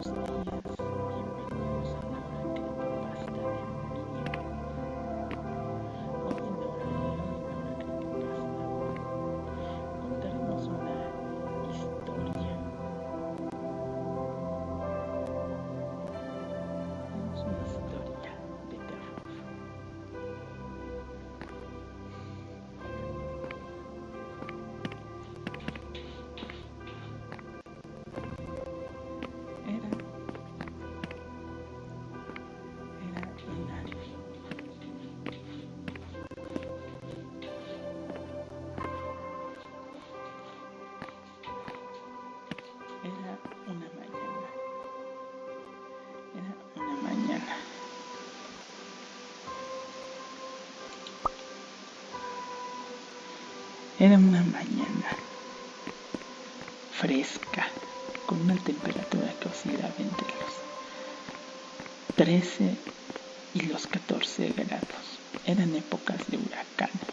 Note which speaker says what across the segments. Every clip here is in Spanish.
Speaker 1: Absolutely. Era una mañana fresca, con una temperatura que oscilaba entre los 13 y los 14 grados. Eran épocas de huracanes.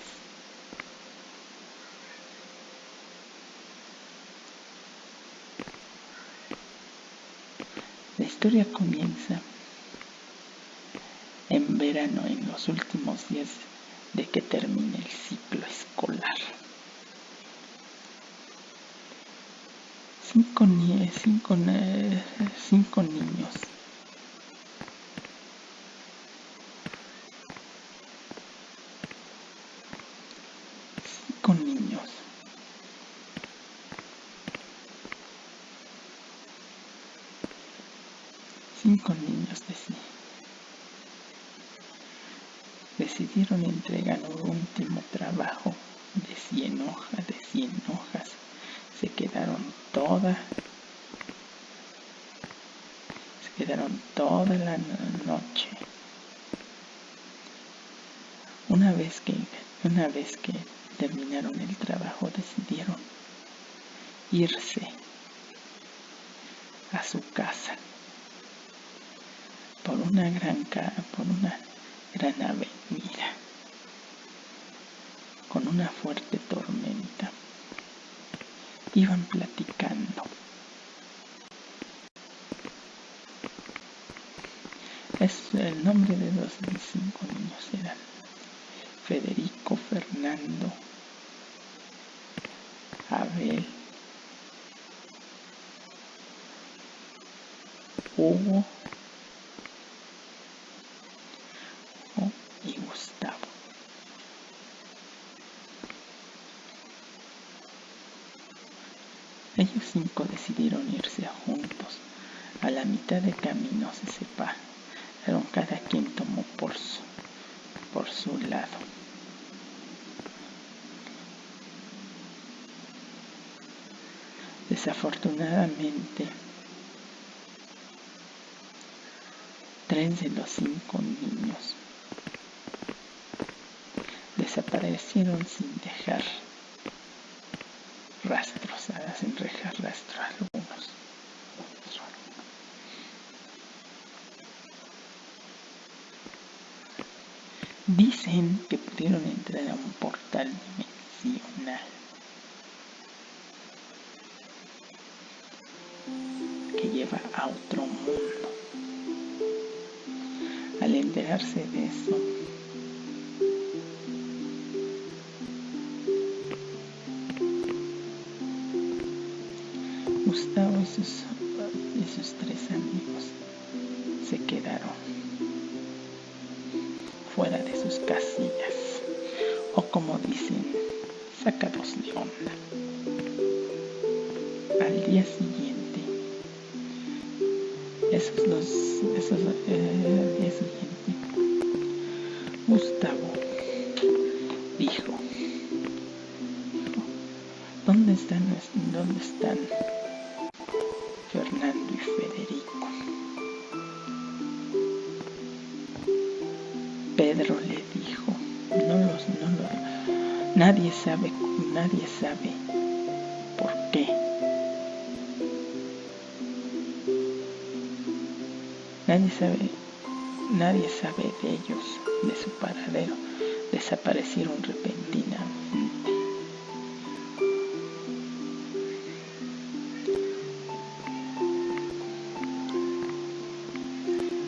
Speaker 1: La historia comienza en verano, en los últimos días de que termine el ciclo cinco, cinco, cinco niños. Cinco niños. Cinco niños decidieron entregar un último trabajo de 100 hojas, de 100 hojas se quedaron toda se quedaron toda la noche una vez que una vez que terminaron el trabajo decidieron irse a su casa por una gran por una gran avenida con una fuerte tormenta iban platicando. Es el nombre de los cinco niños eran Federico, Fernando, Abel, Hugo y Gustavo. Ellos cinco decidieron irse juntos. A la mitad de camino se separaron, cada quien tomó por su, por su lado. Desafortunadamente, tres de los cinco niños desaparecieron sin dejar rastros, hacen rejar rastros algunos. Dicen que pudieron entrar a un portal dimensional. Que lleva a otro mundo. Al enterarse de eso, Gustavo y sus, tres amigos se quedaron nadie sabe, nadie sabe por qué. Nadie sabe, nadie sabe de ellos, de su paradero. Desaparecieron repentinamente.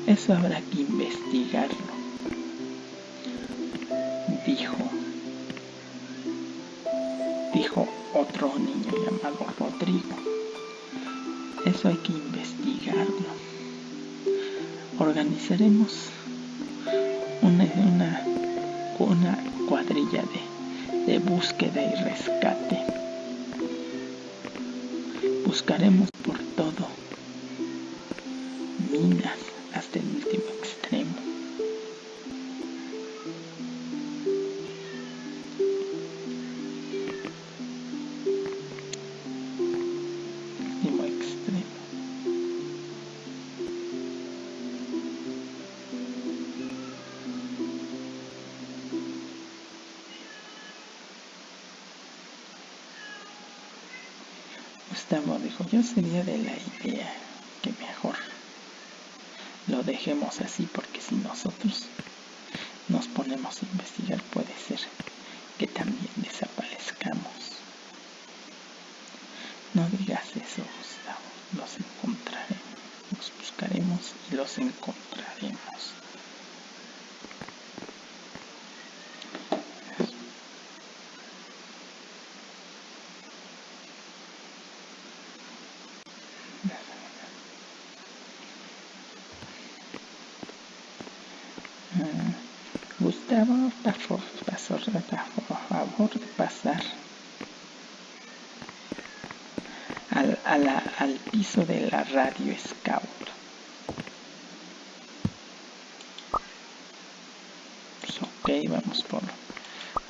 Speaker 1: Eso habrá que investigarlo, otro niño llamado Rodrigo. Eso hay que investigarlo. Organizaremos una, una, una cuadrilla de, de búsqueda y rescate. Buscaremos por sería de la idea que mejor lo dejemos así porque si nosotros nos ponemos a investigar puede ser que también desaparezcamos. No digas eso, Gustavo, los encontraremos, los buscaremos y los encontraremos. Pasó, a favor de pasar al, al piso de la radio Scout. Pues ok, vamos por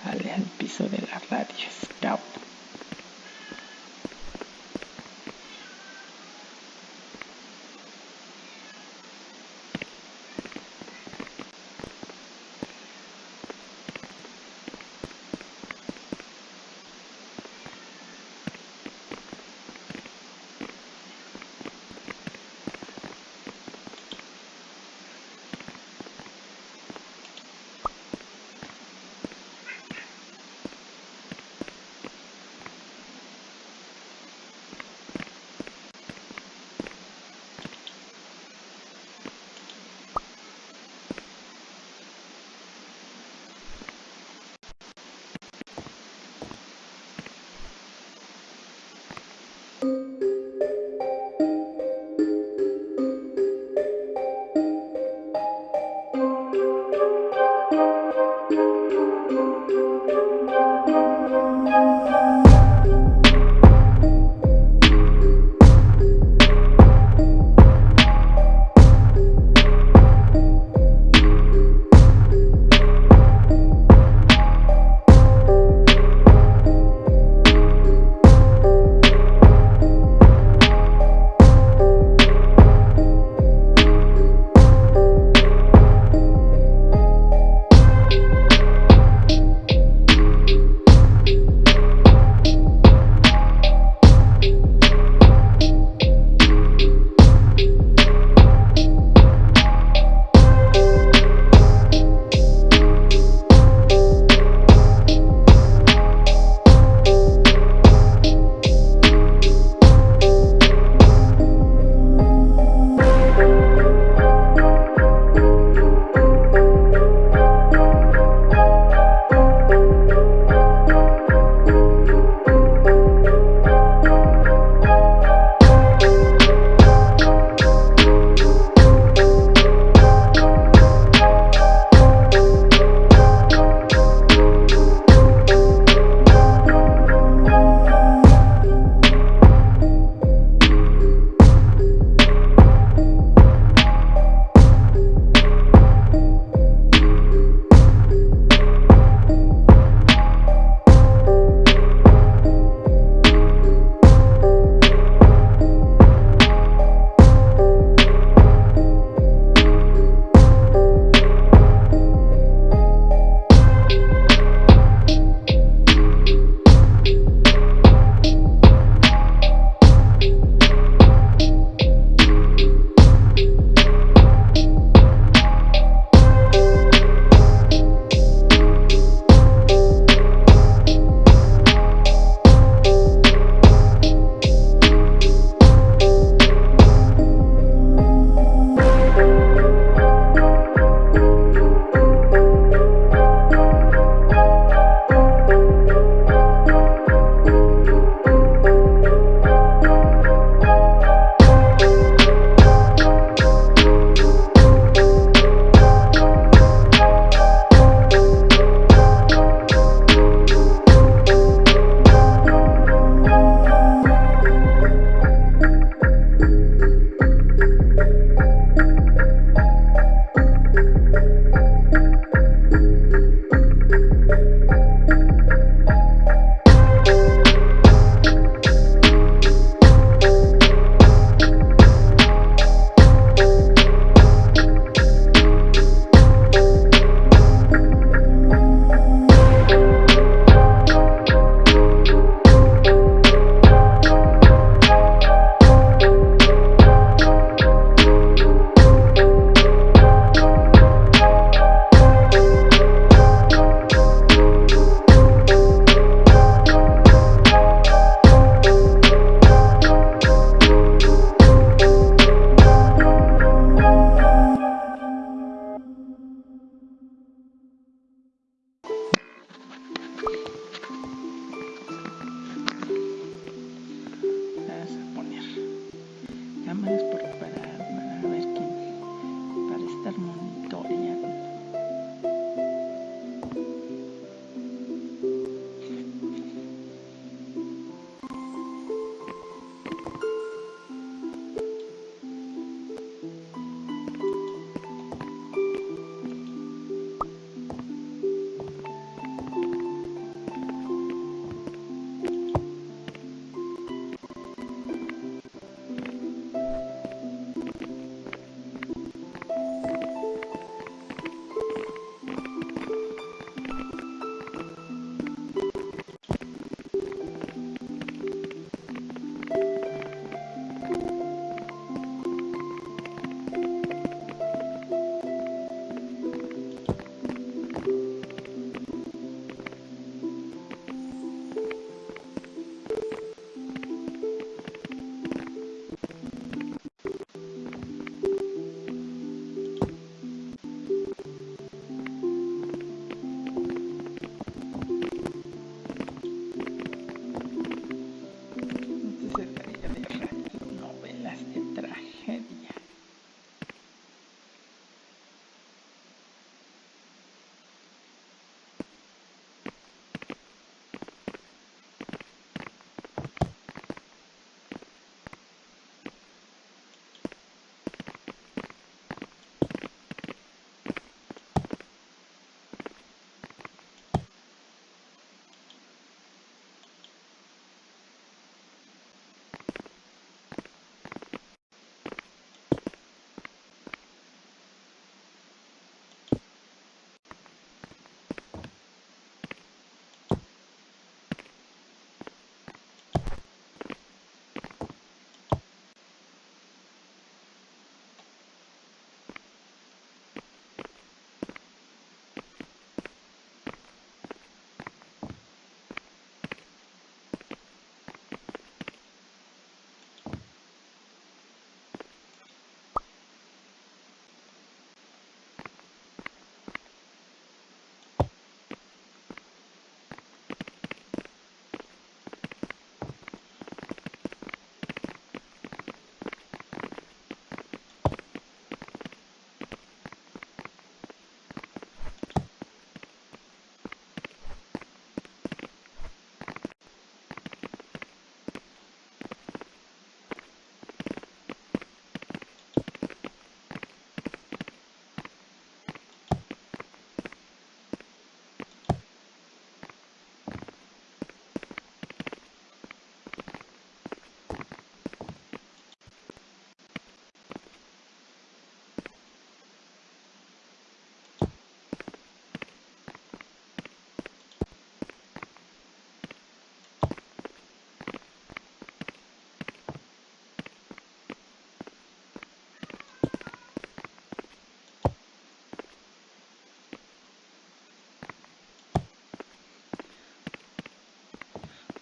Speaker 1: al, al piso de la radio Scout.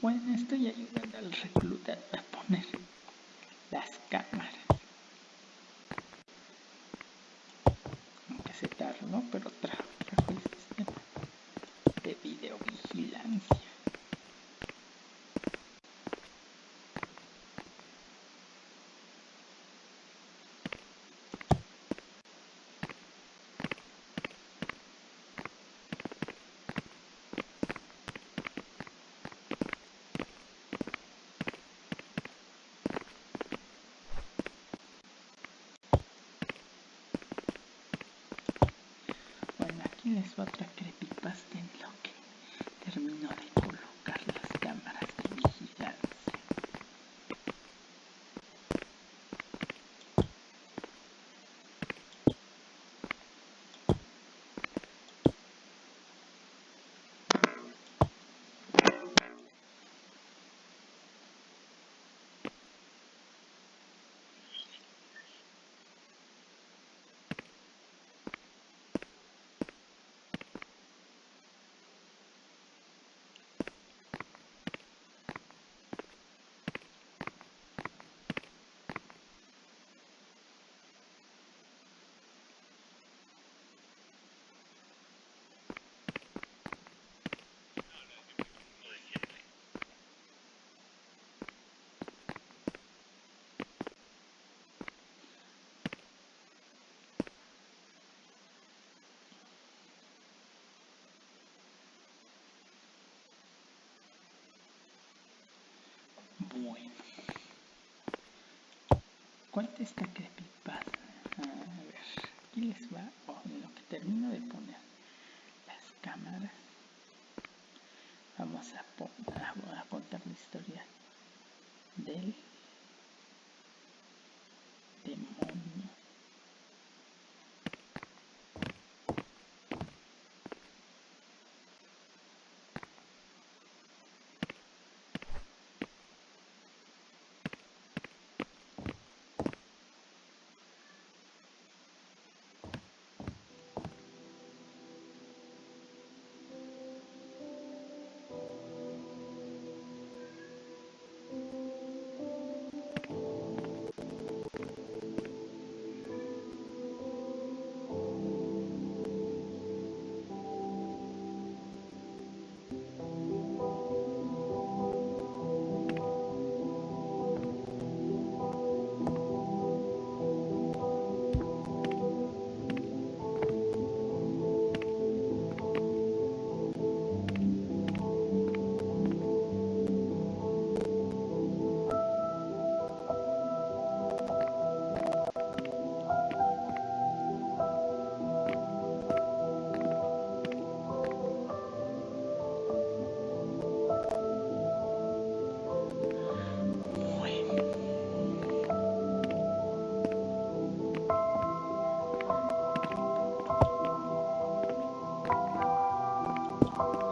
Speaker 1: Bueno, estoy ayudando al recluta a poner las cámaras. Aunque se tardó, pero trajo, trajo el sistema de videovigilancia. Bueno, aquí les va otra creepypasta en lo que termino de colocar las cámaras de vigilancia. Bueno. Cuenta esta creepypasta. A ver, aquí les va. Oh, en lo que termino de poner las cámaras. Vamos a, a, a contar la historia del you.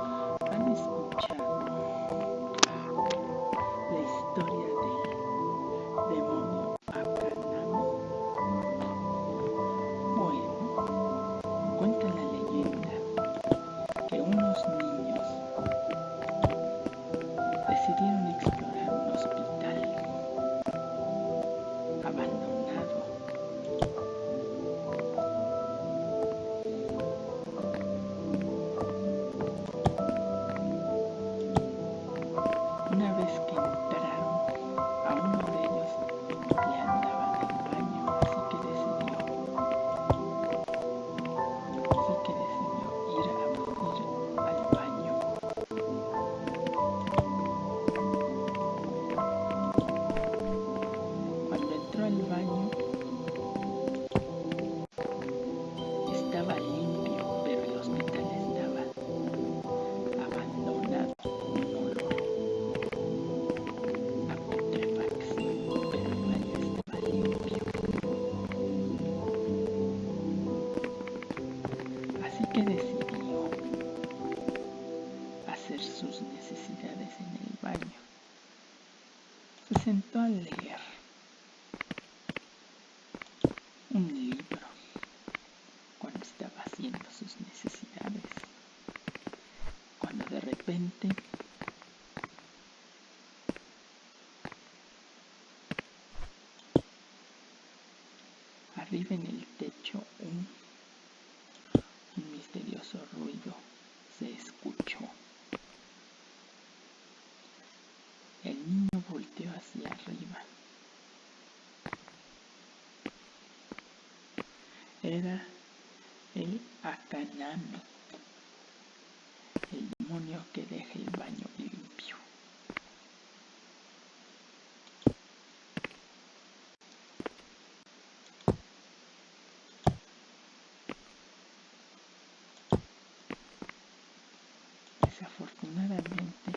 Speaker 1: Arriba en el techo un, un misterioso ruido se escuchó. El niño volteó hacia arriba. Era el Akanami que deja el baño limpio. Desafortunadamente,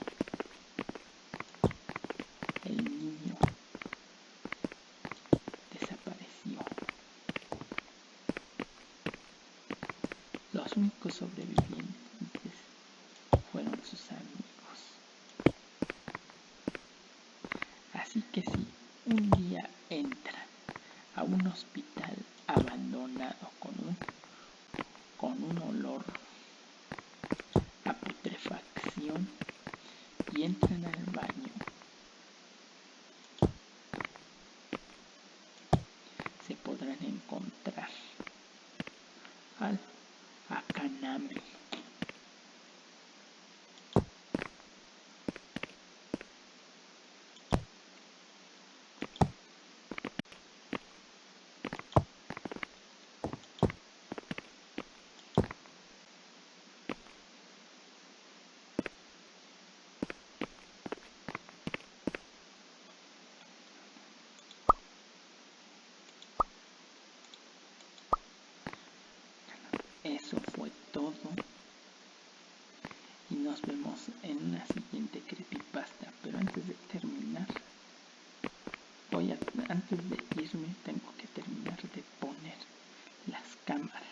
Speaker 1: el niño desapareció. Los únicos sobrevivientes fueron sus amigos. Así que si un día entran a un hospital abandonado con un, con un olor a putrefacción y entran al baño, se podrán encontrar al Akanami. Eso fue Y nos vemos en una siguiente creepypasta. Pero antes de terminar, voy a, antes de irme, tengo que terminar de poner las cámaras.